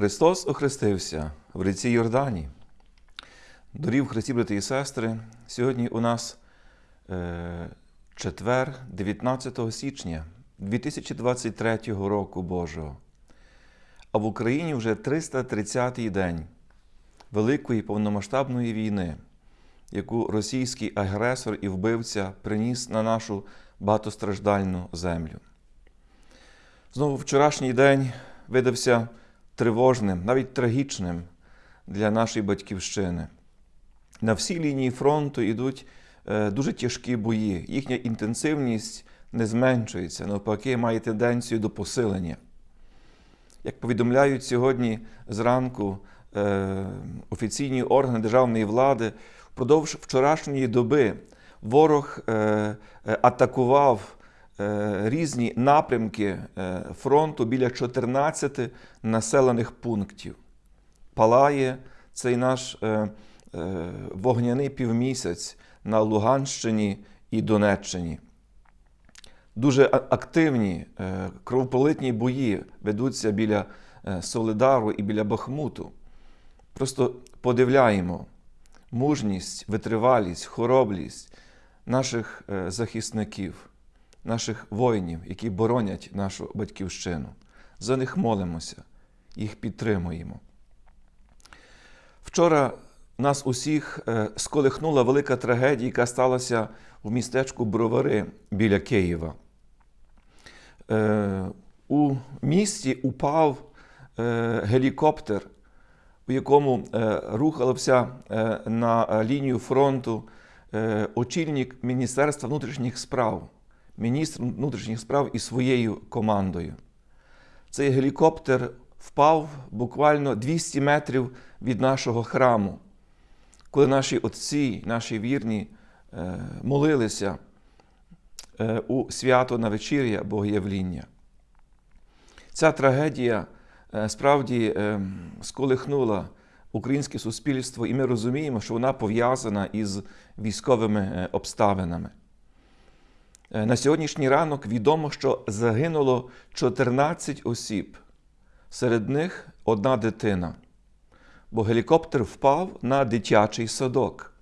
Христос охрестився в ріці Йордані. Дорів Христі, брати і сестри, сьогодні у нас е, четвер, 19 січня 2023 року Божого. А в Україні вже 330-й день Великої повномасштабної війни, яку російський агресор і вбивця приніс на нашу багатостраждальну землю. Знову вчорашній день видався тривожним, навіть трагічним для нашої батьківщини. На всій лінії фронту йдуть е, дуже тяжкі бої. Їхня інтенсивність не зменшується, навпаки, має тенденцію до посилення. Як повідомляють сьогодні зранку е, офіційні органи державної влади, впродовж вчорашньої доби ворог е, атакував різні напрямки е, фронту біля 14 населених пунктів. Палає цей наш е, е, вогняний півмісяць на Луганщині і Донеччині. Дуже активні е, кровопролитні бої ведуться біля е, Солидару і біля Бахмуту. Просто подивляємо мужність, витривалість, хоробрість наших е, захисників, наших воїнів, які боронять нашу батьківщину. За них молимося, їх підтримуємо. Вчора нас усіх е, сколихнула велика трагедія, яка сталася в містечку Бровари біля Києва. Е, У місті упав е, гелікоптер, у якому рухався е, на лінію фронту очільник Міністерства внутрішніх справ, міністр внутрішніх справ із своєю командою. Цей гелікоптер впав буквально 200 метрів від нашого храму, коли наші отці, наші вірні е, молилися е, у свято на вечір'я Богоявління. Ця трагедія е, справді сколихнула українське суспільство, і ми розуміємо, що вона пов'язана із військовими обставинами. Е, На сьогоднішній ранок відомо, що загинуло 14 осіб, серед них одна дитина, бо гелікоптер впав на дитячий садок.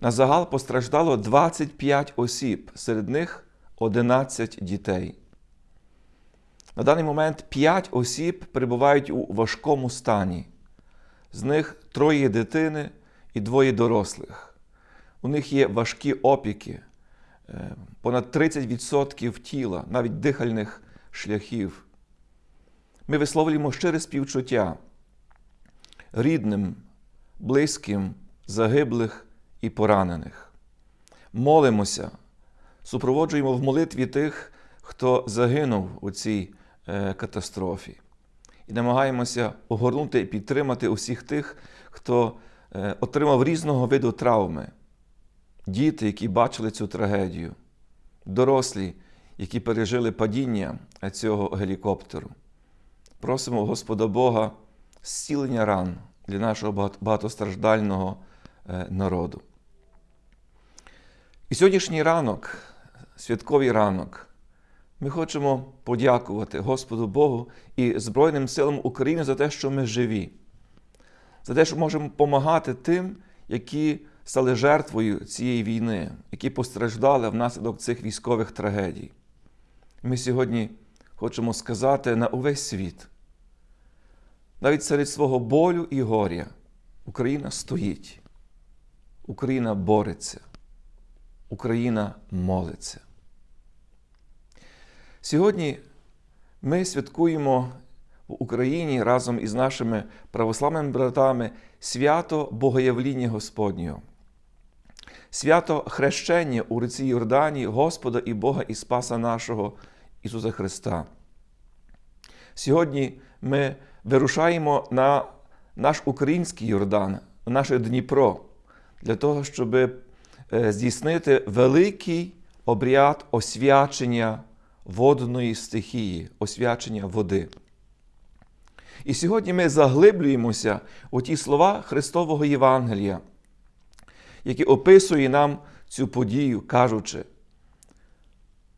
На загал постраждало 25 осіб, серед них 11 дітей. На даний момент 5 осіб перебувають у важкому стані. З них троє дитини і двоє дорослих. У них є важкі опіки, понад 30% тіла, навіть дихальних шляхів. Ми висловлюємо щире співчуття рідним, близьким, загиблих і поранених. Молимося, супроводжуємо в молитві тих, хто загинув у цій е, катастрофі. І намагаємося огорнути і підтримати усіх тих, хто е, отримав різного виду травми. Діти, які бачили цю трагедію, дорослі, які пережили падіння цього гелікоптеру. Просимо Господа Бога зцілення ран для нашого багатостраждального е, народу. І сьогоднішній ранок, святковий ранок, ми хочемо подякувати Господу Богу і Збройним силам України за те, що ми живі, за те, що можемо допомагати тим, які стали жертвою цієї війни, які постраждали внаслідок цих військових трагедій. Ми сьогодні хочемо сказати на увесь світ. Навіть серед свого болю і горя Україна стоїть, Україна бореться, Україна молиться. Сьогодні ми святкуємо в Україні разом із нашими православними братами свято Богоявління Господнього, свято хрещення у ріці Йордані Господа і Бога і Спаса нашого Ісуса Христа. Сьогодні ми вирушаємо на наш український Йордан, на наше Дніпро, для того, щоб е, здійснити великий обряд освячення водної стихії, освячення води. І сьогодні ми заглиблюємося у ті слова Христового Євангелія, які описує нам цю подію, кажучи,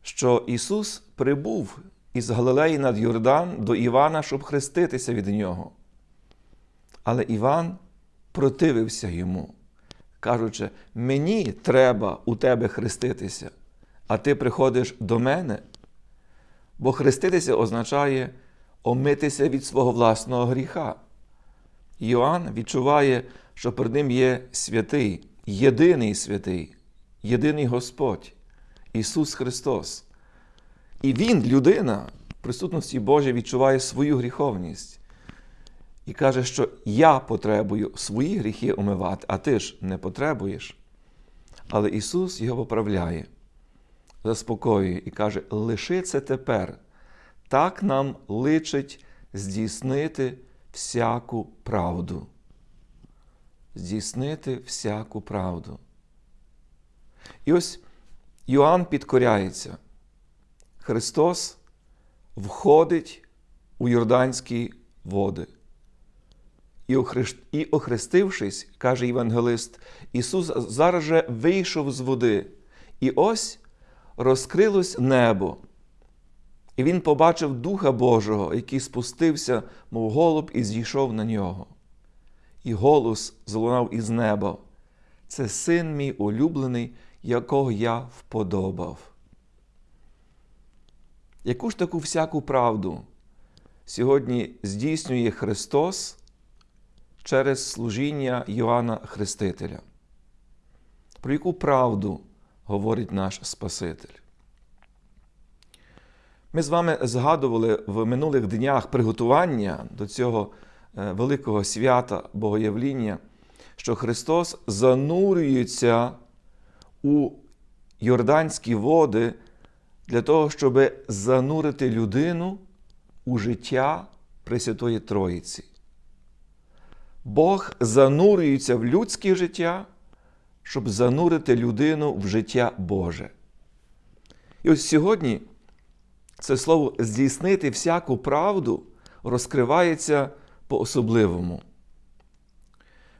що Ісус прибув із Галилеї над Йордан до Івана, щоб хреститися від нього. Але Іван противився йому, кажучи: мені треба у тебе хреститися, а ти приходиш до мене. Бо хреститися означає омитися від свого власного гріха. Йоанн відчуває, що перед ним є святий, єдиний святий, єдиний Господь, Ісус Христос. І Він, людина, в присутності Божій відчуває свою гріховність і каже, що я потребую свої гріхи омивати, а ти ж не потребуєш. Але Ісус його поправляє, заспокоює і каже: лиши це тепер. Так нам личить здійснити всяку правду. Здійснити всяку правду. І ось Йоанн підкоряється. Христос входить у Йорданські води. І охрестившись, каже Євангелист, Ісус зараз же вийшов з води, і ось розкрилось небо. І Він побачив Духа Божого, який спустився, мов голуб, і зійшов на нього. І голос залунав із неба. Це син мій улюблений, якого я вподобав. Яку ж таку всяку правду сьогодні здійснює Христос через служіння Йоанна Хрестителя? Про яку правду говорить наш Спаситель? Ми з вами згадували в минулих днях приготування до цього великого свята Богоявління, що Христос занурюється у Йорданські води для того, щоб занурити людину у життя Пресвятої Троїці. Бог занурюється в людське життя, щоб занурити людину в життя Боже. І ось сьогодні це слово здійснити всяку правду розкривається по-особливому.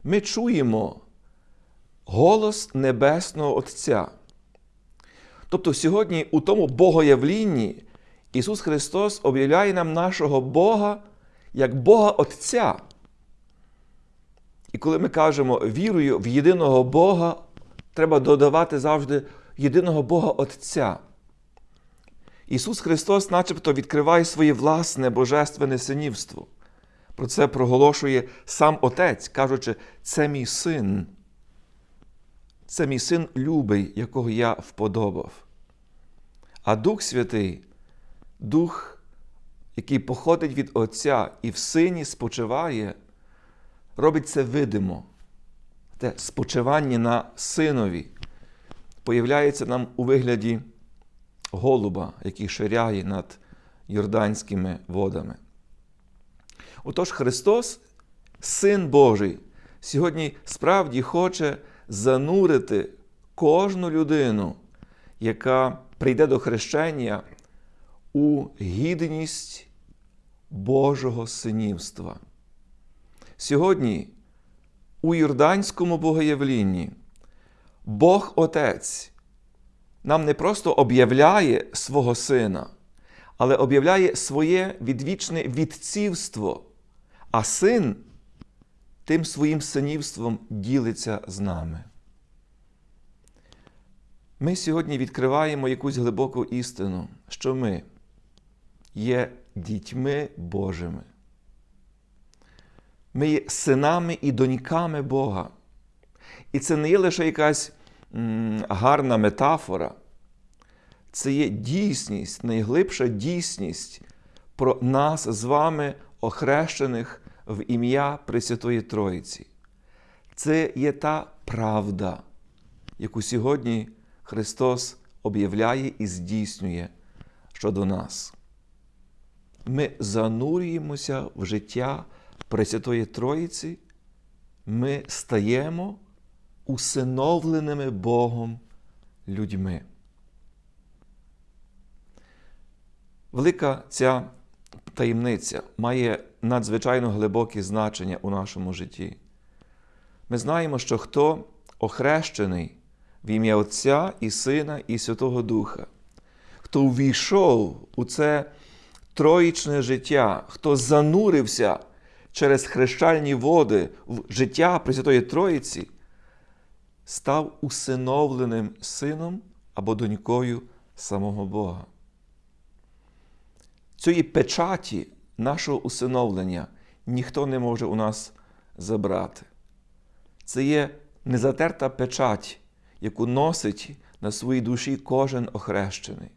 Ми чуємо голос Небесного Отця. Тобто сьогодні у тому Богоявлінні Ісус Христос об'являє нам нашого Бога як Бога Отця. І коли ми кажемо вірую в єдиного Бога, треба додавати завжди єдиного Бога Отця. Ісус Христос начебто відкриває своє власне божественне синівство. Про це проголошує сам Отець, кажучи, це мій син. Це мій син любий, якого я вподобав. А Дух Святий, Дух, який походить від Отця і в сині спочиває, робить це видимо. Те спочивання на синові появляється нам у вигляді голуба, який ширяє над Йорданськими водами. Отож, Христос, Син Божий, сьогодні справді хоче занурити кожну людину, яка прийде до хрещення у гідність Божого синівства. Сьогодні у Йорданському богоявлінні Бог Отець нам не просто об'являє свого Сина, але об'являє своє відвічне відцівство, а син тим своїм синівством ділиться з нами. Ми сьогодні відкриваємо якусь глибоку істину, що ми є дітьми Божими. Ми є синами і доньками Бога. І це не є лише якась гарна метафора, це є дійсність, найглибша дійсність про нас з вами, охрещених в ім'я Пресвятої Троїці. Це є та правда, яку сьогодні Христос об'являє і здійснює щодо нас. Ми занурюємося в життя Пресвятої Троїці, ми стаємо усиновленими Богом людьми. Велика ця таємниця має надзвичайно глибоке значення у нашому житті. Ми знаємо, що хто охрещений в ім'я Отця і Сина і Святого Духа, хто увійшов у це троїчне життя, хто занурився через хрещальні води в життя Пресвятої Троїці, став усиновленим сином або донькою самого Бога. Цієї печаті нашого усиновлення ніхто не може у нас забрати. Це є незатерта печать, яку носить на своїй душі кожен охрещений.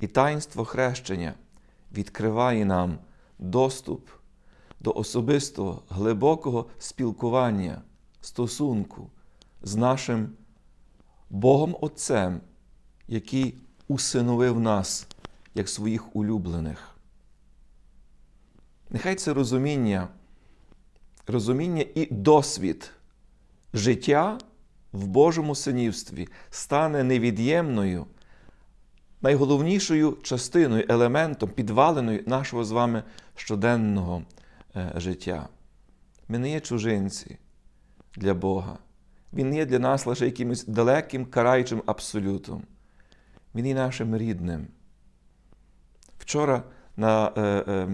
І таїнство хрещення відкриває нам доступ до особистого глибокого спілкування, стосунку з нашим Богом Отцем, який усиновив нас як своїх улюблених. Нехай це розуміння, розуміння і досвід життя в Божому синівстві стане невід'ємною, найголовнішою частиною, елементом, підваленою нашого з вами щоденного е, життя. Ми не є чужинці для Бога. Він не є для нас лише якимось далеким караючим абсолютом. Він є нашим рідним. Вчора на е, е,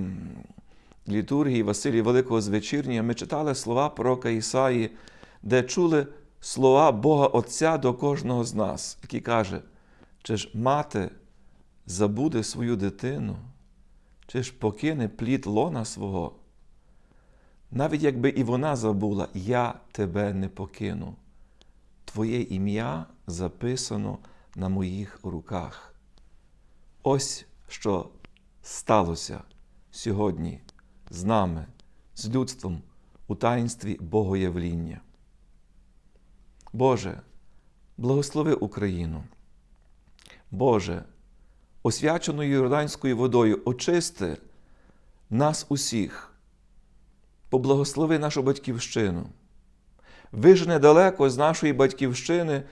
літургії Василія Великого Звечірнія ми читали слова пророка Ісаї, де чули слова Бога Отця до кожного з нас, який каже, чи ж мати забуде свою дитину, чи ж покине плід лона свого. Навіть якби і вона забула, я тебе не покину. Твоє ім'я записано на моїх руках. Ось що сталося сьогодні з нами, з людством у таїнстві Богоявління. Боже, благослови Україну. Боже, освяченою Йорданською водою очисти нас усіх, поблагослови нашу батьківщину. Вижене далеко з нашої батьківщини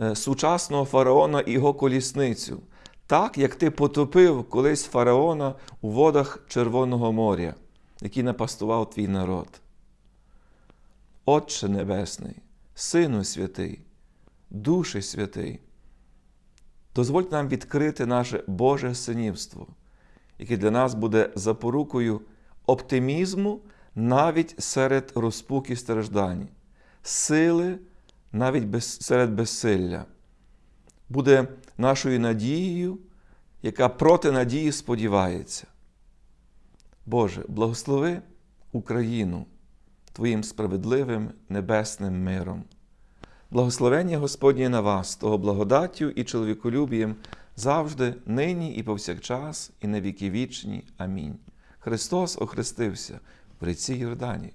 е, сучасного фараона і його колісницю, так як ти потопив колись фараона у водах Червоного моря, який напастував твій народ. Отче Небесний, Сину Святий, Душі Святий, дозволь нам відкрити наше Боже синівство, яке для нас буде запорукою оптимізму навіть серед розпук і страждань, сили навіть без, серед безсилля, буде нашою надією, яка проти надії сподівається. Боже, благослови Україну Твоїм справедливим небесним миром. Благословення Господнє на вас, того благодаттю і чоловіколюбієм завжди, нині і повсякчас, і на віки вічні. Амінь. Христос охрестився в ріці Йордані.